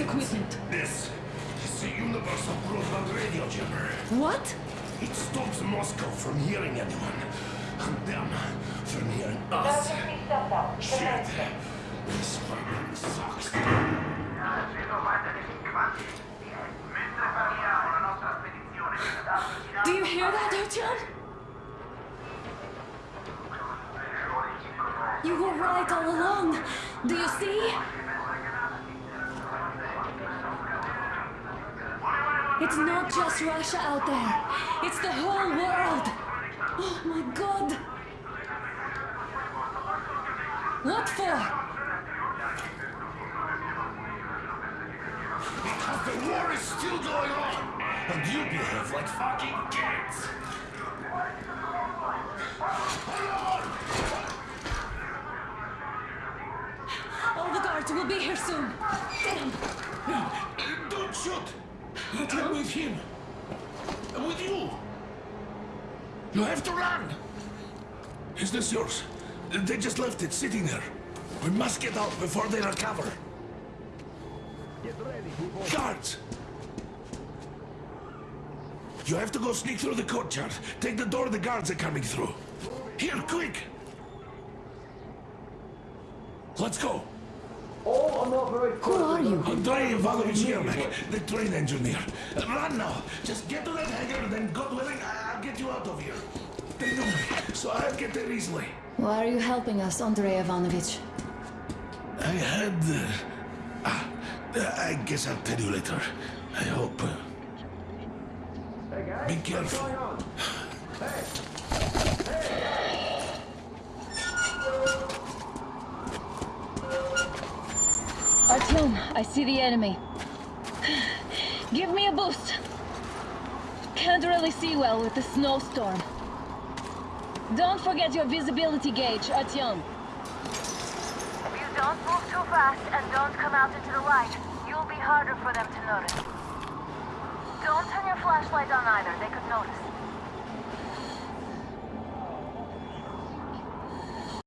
equipment. This is the universal broadband radio jammer. What? It stops Moscow from hearing anyone, and them from hearing us. Shit. This fucking sucks. Do you hear that, Artyom? You were right all along. Do you see? It's not just Russia out there. It's the whole world. Oh my god. What for? Because the war is still going on, and you behave like fucking kids. All the guards will be here soon. Damn. Don't shoot! I'm with him. I'm with you. You have to run. Is this yours? They just left it sitting there. We must get out before they recover. Get ready, Guards! You have to go sneak through the courtyard. Take the door the guards are coming through. Here, quick! Let's go. Who are you? Andrei Ivanovich Yermak, the train engineer. Run now. Just get to that hangar, then God willing, I- I'll get you out of here. They know me, so I'll get there easily. Why are you helping us, Andrei Ivanovich? I had... Uh, ah, I guess I'll tell you later. I hope. Uh, be careful. Artyom, I see the enemy. Give me a boost. Can't really see well with the snowstorm. Don't forget your visibility gauge, Artyom. If you don't move too fast and don't come out into the light, you'll be harder for them to notice. Don't turn your flashlight on either, they could notice.